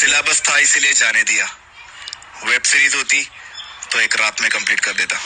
Syllabus था, इसीलिए जाने दिया। वेब सीरीज़ होती तो एक रात में कंप्लीट कर देता।